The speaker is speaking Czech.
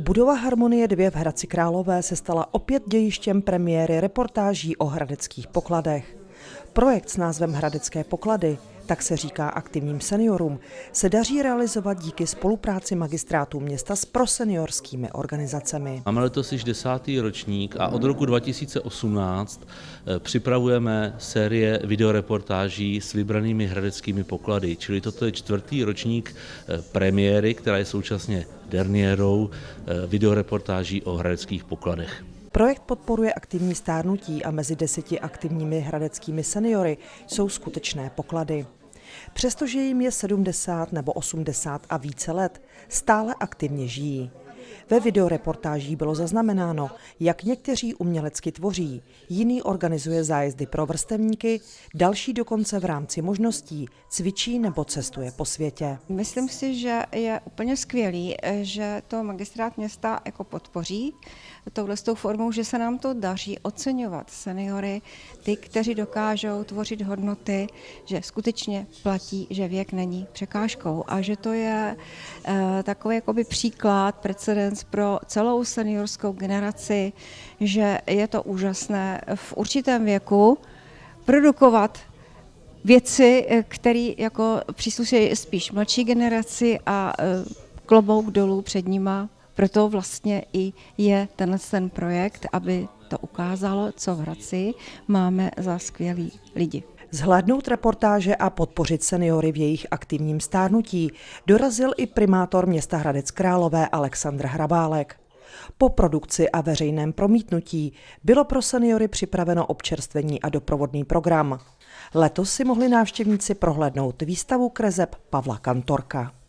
Budova Harmonie 2 v Hradci Králové se stala opět dějištěm premiéry reportáží o hradeckých pokladech. Projekt s názvem Hradecké poklady, tak se říká aktivním seniorům, se daří realizovat díky spolupráci magistrátu města s proseniorskými organizacemi. Máme letos již desátý ročník a od roku 2018 eh, připravujeme série videoreportáží s vybranými hradeckými poklady, čili toto je čtvrtý ročník eh, premiéry, která je současně derniérou eh, videoreportáží o hradeckých pokladech. Projekt podporuje aktivní stárnutí a mezi deseti aktivními hradeckými seniory jsou skutečné poklady. Přestože jim je 70 nebo 80 a více let, stále aktivně žijí. Ve videoreportáží bylo zaznamenáno, jak někteří umělecky tvoří, jiný organizuje zájezdy pro vrstevníky, další dokonce v rámci možností cvičí nebo cestuje po světě. Myslím si, že je úplně skvělý, že to magistrát města jako podpoří touhle formou, že se nám to daří oceňovat seniory, ty, kteří dokážou tvořit hodnoty, že skutečně platí, že věk není překážkou a že to je eh, takový jakoby příklad, precedens pro celou seniorskou generaci, že je to úžasné v určitém věku produkovat věci, eh, které jako přísluší spíš mladší generaci a eh, klobouk dolů před nima. Proto vlastně i je tenhle ten projekt, aby to ukázalo, co v Hradci máme za skvělý lidi. Zhlédnout reportáže a podpořit seniory v jejich aktivním stárnutí dorazil i primátor města Hradec Králové Aleksandr Hrabálek. Po produkci a veřejném promítnutí bylo pro seniory připraveno občerstvení a doprovodný program. Letos si mohli návštěvníci prohlédnout výstavu kreseb Pavla Kantorka.